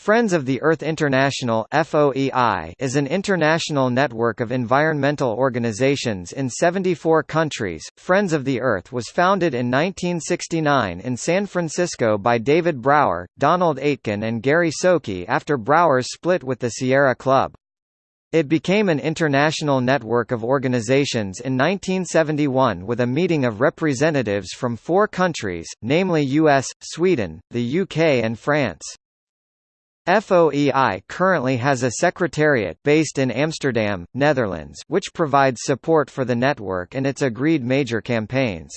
Friends of the Earth International is an international network of environmental organizations in 74 countries. Friends of the Earth was founded in 1969 in San Francisco by David Brower, Donald Aitken and Gary Soucie after Brower's split with the Sierra Club. It became an international network of organizations in 1971 with a meeting of representatives from four countries, namely US, Sweden, the UK and France. FOEI currently has a secretariat based in Amsterdam, Netherlands which provides support for the network and its agreed major campaigns.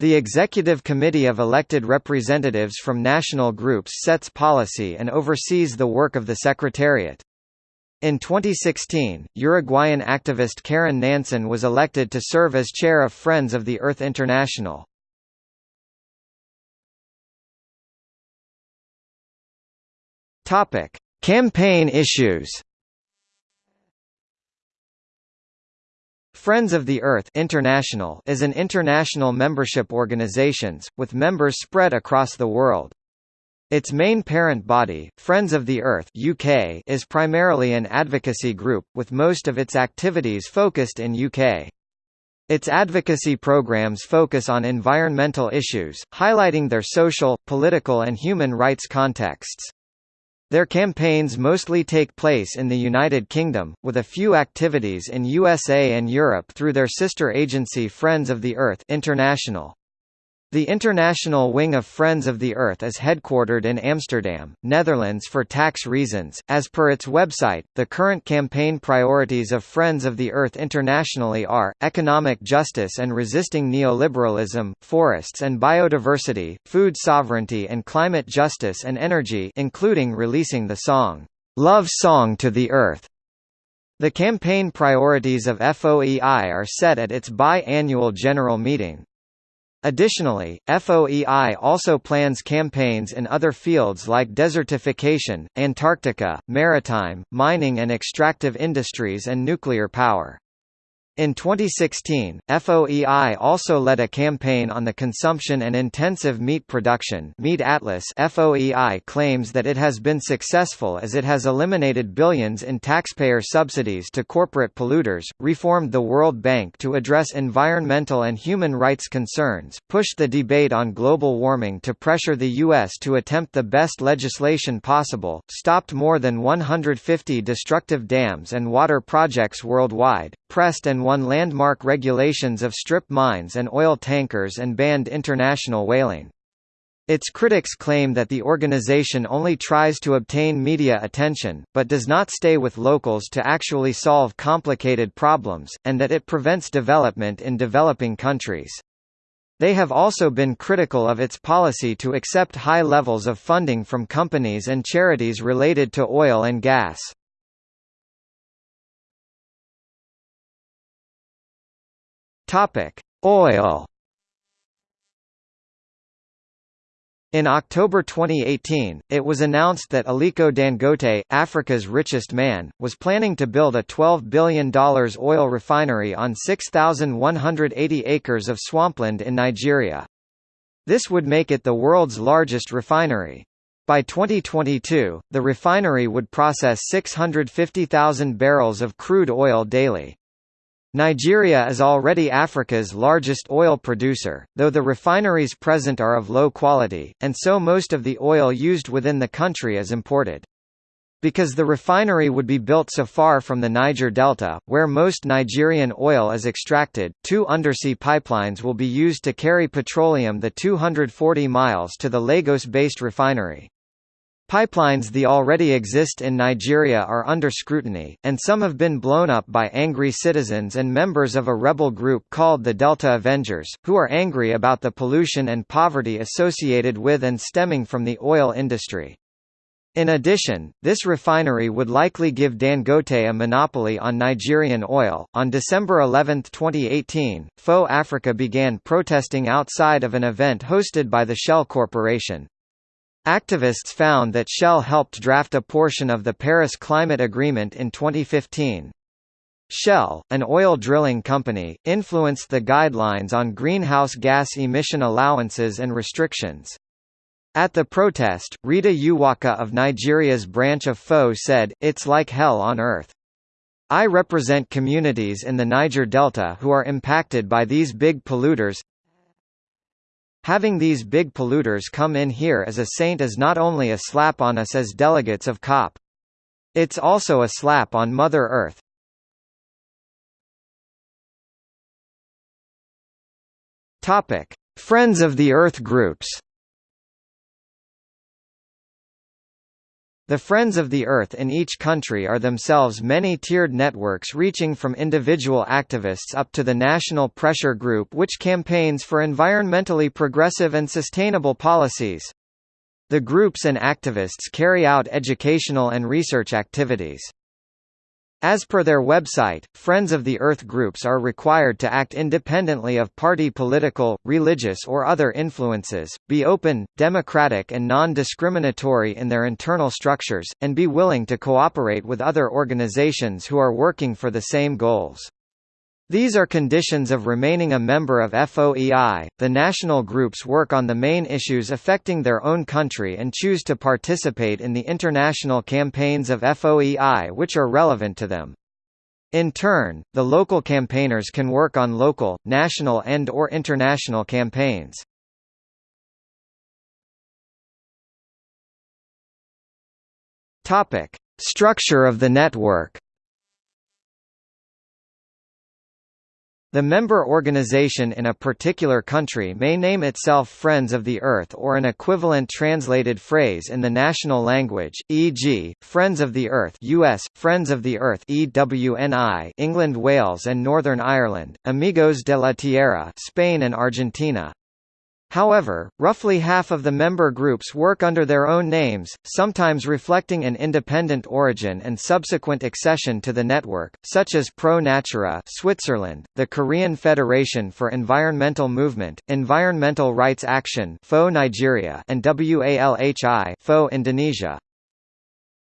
The Executive Committee of elected representatives from national groups sets policy and oversees the work of the Secretariat. In 2016, Uruguayan activist Karin Nansen was elected to serve as chair of Friends of the Earth International. Topic: Campaign issues. Friends of the Earth International is an international membership organization, with members spread across the world. Its main parent body, Friends of the Earth UK, is primarily an advocacy group, with most of its activities focused in UK. Its advocacy programs focus on environmental issues, highlighting their social, political and human rights contexts. Their campaigns mostly take place in the United Kingdom, with a few activities in USA and Europe through their sister agency Friends of the Earth International. The international wing of Friends of the Earth is headquartered in Amsterdam, Netherlands for tax reasons. As per its website, the current campaign priorities of Friends of the Earth internationally are economic justice and resisting neoliberalism, forests and biodiversity, food sovereignty and climate justice and energy, including releasing the song Love Song to the Earth. The campaign priorities of FOEI are set at its bi-annual general meeting. Additionally, FOEI also plans campaigns in other fields like desertification, Antarctica, maritime, mining and extractive industries and nuclear power. In 2016, FOEI also led a campaign on the consumption and intensive meat production Meat Atlas FOEI claims that it has been successful as it has eliminated billions in taxpayer subsidies to corporate polluters, reformed the World Bank to address environmental and human rights concerns, pushed the debate on global warming to pressure the U.S. to attempt the best legislation possible, stopped more than 150 destructive dams and water projects worldwide, pressed and won landmark regulations of strip mines and oil tankers and banned international whaling. Its critics claim that the organization only tries to obtain media attention, but does not stay with locals to actually solve complicated problems, and that it prevents development in developing countries. They have also been critical of its policy to accept high levels of funding from companies and charities related to oil and gas. Topic: Oil. In October 2018, it was announced that Aliko Dangote, Africa's richest man, was planning to build a $12 billion oil refinery on 6,180 acres of swampland in Nigeria. This would make it the world's largest refinery. By 2022, the refinery would process 650,000 barrels of crude oil daily. Nigeria is already Africa's largest oil producer, though the refineries present are of low quality, and so most of the oil used within the country is imported. Because the refinery would be built so far from the Niger Delta, where most Nigerian oil is extracted, two undersea pipelines will be used to carry petroleum the 240 miles to the Lagos-based refinery. Pipelines that already exist in Nigeria are under scrutiny, and some have been blown up by angry citizens and members of a rebel group called the Delta Avengers, who are angry about the pollution and poverty associated with and stemming from the oil industry. In addition, this refinery would likely give Dangote a monopoly on Nigerian oil. On December 11, 2018, FO Africa began protesting outside of an event hosted by the Shell Corporation. Activists found that Shell helped draft a portion of the Paris Climate Agreement in 2015. Shell, an oil drilling company, influenced the guidelines on greenhouse gas emission allowances and restrictions. At the protest, Rita Uwaka of Nigeria's branch of FO said, It's like hell on earth. I represent communities in the Niger Delta who are impacted by these big polluters. Having these big polluters come in here as a saint is not only a slap on us as delegates of COP. It's also a slap on Mother Earth. Topic: Friends of the Earth groups. The Friends of the Earth in each country are themselves many-tiered networks reaching from individual activists up to the national pressure group which campaigns for environmentally progressive and sustainable policies. The groups and activists carry out educational and research activities. As per their website, Friends of the Earth groups are required to act independently of party political, religious or other influences, be open, democratic and non-discriminatory in their internal structures, and be willing to cooperate with other organizations who are working for the same goals. These are conditions of remaining a member of FOEI. The national groups work on the main issues affecting their own country and choose to participate in the international campaigns of FOEI which are relevant to them. In turn, the local campaigners can work on local, national and or international campaigns. Topic: Structure of the network. The member organization in a particular country may name itself Friends of the Earth or an equivalent translated phrase in the national language, e.g., Friends of the Earth US, Friends of the Earth EWNI England Wales and Northern Ireland, Amigos de la Tierra Spain and Argentina. However, roughly half of the member groups work under their own names, sometimes reflecting an independent origin and subsequent accession to the network, such as Pro Natura Switzerland, the Korean Federation for Environmental Movement, Environmental Rights Action FO Nigeria and WALHI FO Indonesia.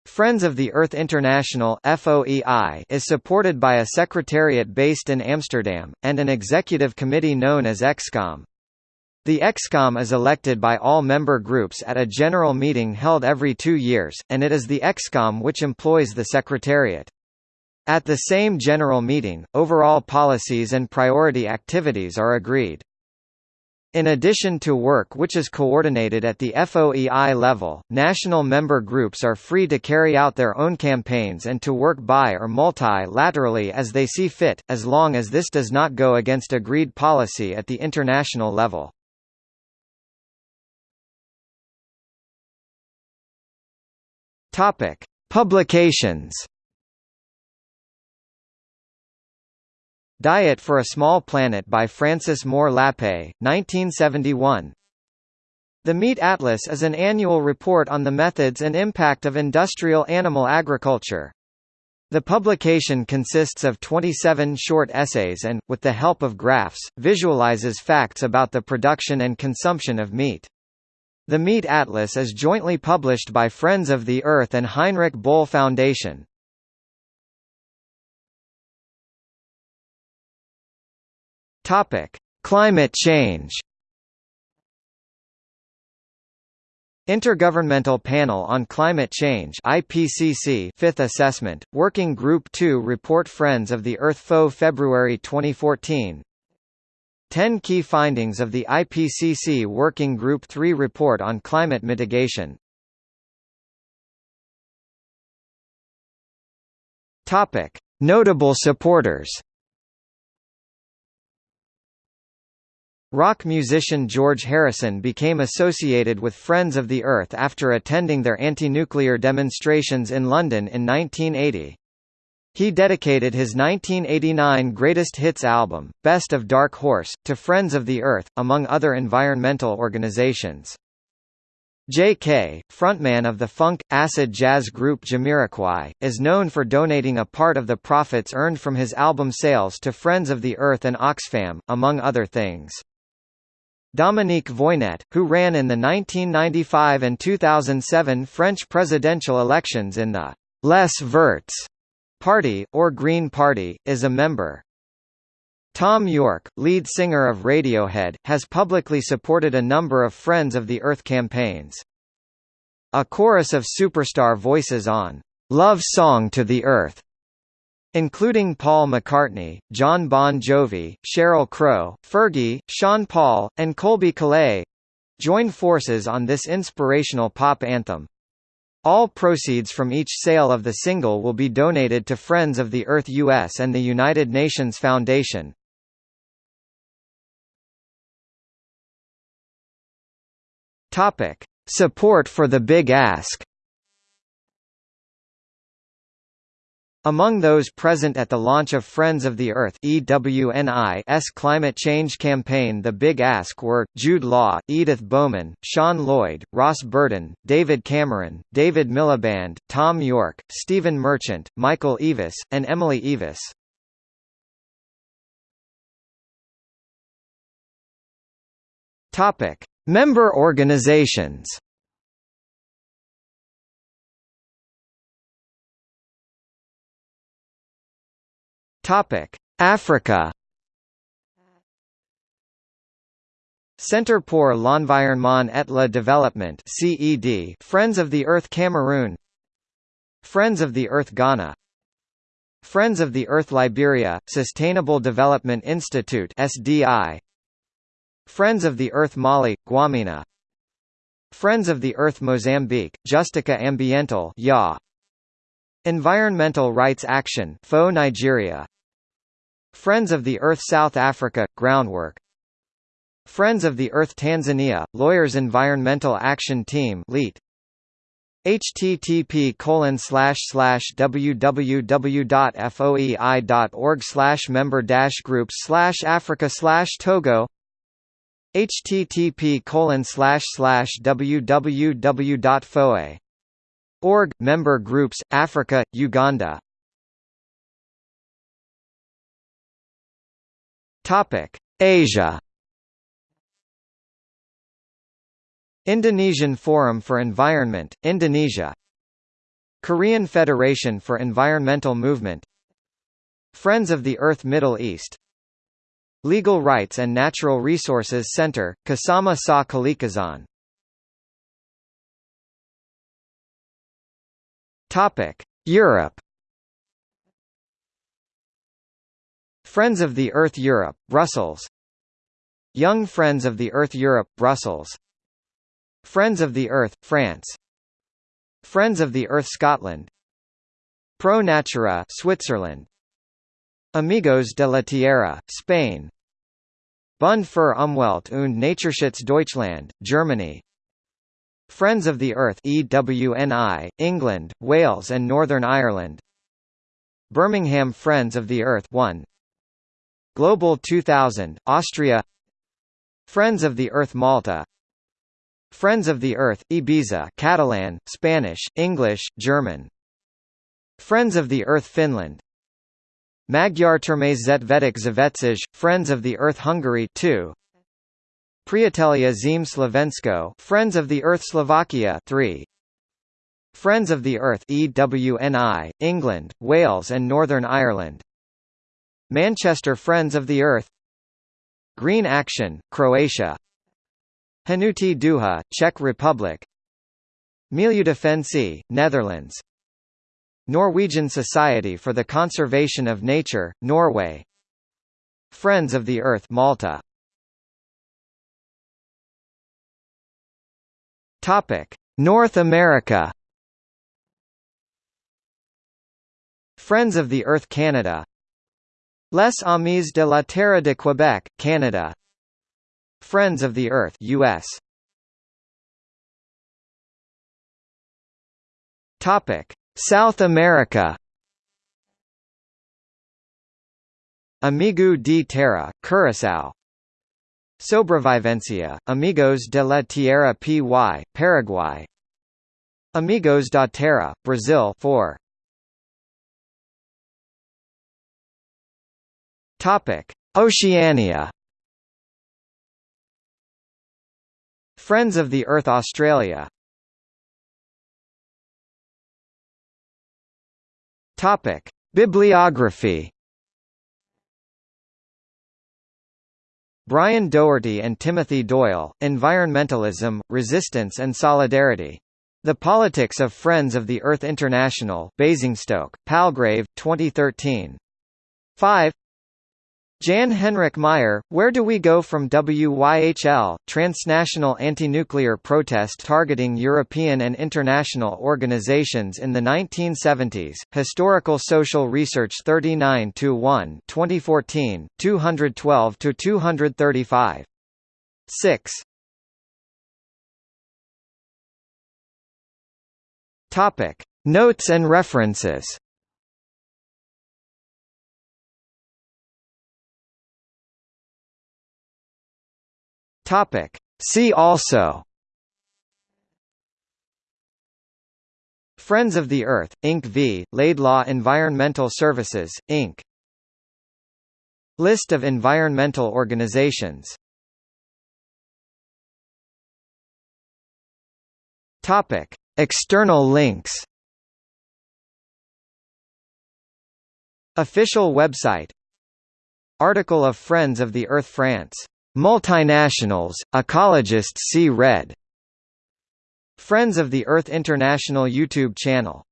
Friends of the Earth International FOEI is supported by a secretariat based in Amsterdam, and an executive committee known as EXCOM. The EXCOM is elected by all member groups at a general meeting held every two years, and it is the EXCOM which employs the Secretariat. At the same general meeting, overall policies and priority activities are agreed. In addition to work which is coordinated at the FOEI level, national member groups are free to carry out their own campaigns and to work bi or multi-laterally as they see fit, as long as this does not go against agreed policy at the international level. Topic: Publications. Diet for a Small Planet by Frances Moore Lappé, 1971. The Meat Atlas is an annual report on the methods and impact of industrial animal agriculture. The publication consists of 27 short essays and, with the help of graphs, visualizes facts about the production and consumption of meat. The Meat Atlas is jointly published by Friends of the Earth and Heinrich Böll Foundation. Topic: Climate change. Intergovernmental Panel on Climate Change IPCC Fifth Assessment, Working Group 2 Report Friends of the Earth FO February 2014 10 Key Findings of the IPCC Working Group 3 Report on Climate Mitigation Topic. Notable supporters Rock musician George Harrison became associated with Friends of the Earth after attending their anti-nuclear demonstrations in London in 1980. He dedicated his 1989 Greatest Hits album, Best of Dark Horse, to Friends of the Earth, among other environmental organizations. Jay Kay, frontman of the funk, acid jazz group Jamiroquai, is known for donating a part of the profits earned from his album sales to Friends of the Earth and Oxfam, among other things. Dominique Voynet, who ran in the 1995 and 2007 French presidential elections in the Les Verts Party, or Green Party, is a member. Thom Yorke, lead singer of Radiohead, has publicly supported a number of Friends of the Earth campaigns. A chorus of superstar voices on Love Song to the Earth including Paul McCartney, Jon Bon Jovi, Sheryl Crow, Fergie, Sean Paul, and Colbie Caillat join forces on this inspirational pop anthem. All proceeds from each sale of the single will be donated to Friends of the Earth US and the United Nations Foundation. Topic: Support for the Big Ask. Among those present at the launch of Friends of the Earth EWNI's climate change campaign The Big Ask were, Jude Law, Edith Bowman, Sean Lloyd, Ross Burton, David Cameron, David Miliband, Thom Yorke, Stephen Merchant, Michael Eavis, and Emily Eavis. Member organizations Topic: Africa. Centre pour l'Environnement et la Développement (CED), Friends of the Earth Cameroon, Friends of the Earth Ghana, Friends of the Earth Liberia, Sustainable Development Institute (SDI), Friends of the Earth Mali, Guamina, Friends of the Earth Mozambique, Justica Ambiental (YA), Environmental Rights Action (FO Nigeria), Friends of the Earth South Africa – Groundwork. Friends of the Earth Tanzania – Lawyers Environmental Action Team LEAT http colon slash slash www.foei.org slash member dash groups slash Africa slash Togo. Http colon slash slash www.foe.org member groups Africa Uganda Topic: Asia. Indonesian Forum for Environment, Indonesia. Korean Federation for Environmental Movement. Friends of the Earth Middle East. Legal Rights and Natural Resources Center, Kasama Sa Kalikasan. Topic: Europe. Friends of the Earth Europe, Brussels. Young Friends of the Earth Europe, Brussels. Friends of the Earth, France. Friends of the Earth Scotland. Pro Natura Switzerland. Amigos de la Tierra, Spain. Bund für Umwelt und Naturschutz Deutschland, Germany. Friends of the Earth EWNI, England, Wales and Northern Ireland. Birmingham Friends of the Earth 1 Global 2000, Austria. Friends of the Earth Malta. Friends of the Earth, Ibiza Catalan, Spanish, English, German. Friends of the Earth Finland. Magyar Termes Zavetzij, Friends of the Earth Hungary 2 Priatelia Zim Slovensko Friends of the Earth Slovakia 3 Friends of the Earth EWNI, England, Wales and Northern Ireland Manchester Friends of the Earth. Green Action, Croatia. Hnutí DUHA, Czech Republic. Milieudefensie, Netherlands. Norwegian Society for the Conservation of Nature, Norway. Friends of the Earth Malta. North America. Friends of the Earth Canada Les Amis de la Terre de Quebec, Canada. Friends of the Earth US South America. Amigo de Terra, Curaçao. Sobrevivencia, Amigos de la Tierra Py, Paraguay. Amigos da Terra, Brazil 4 Topic: Oceania. Friends of the Earth Australia. Topic: Bibliography. Brian Doherty and Timothy Doyle, Environmentalism, Resistance and Solidarity. The Politics of Friends of the Earth International Basingstoke, Palgrave, 2013. 5 Jan Henrik Meyer, Where Do We Go From WYHL, Transnational Anti-Nuclear Protest Targeting European and International Organizations in the 1970s, Historical Social Research 39-1 2014, 212-235. 6 Topic. Notes and references Topic. See also Friends of the Earth, Inc. v. Laidlaw Environmental Services, Inc. List of environmental organizations Topic. External links Official website Article of Friends of the Earth France Multinationals, ecologists see red. Friends of the Earth International YouTube channel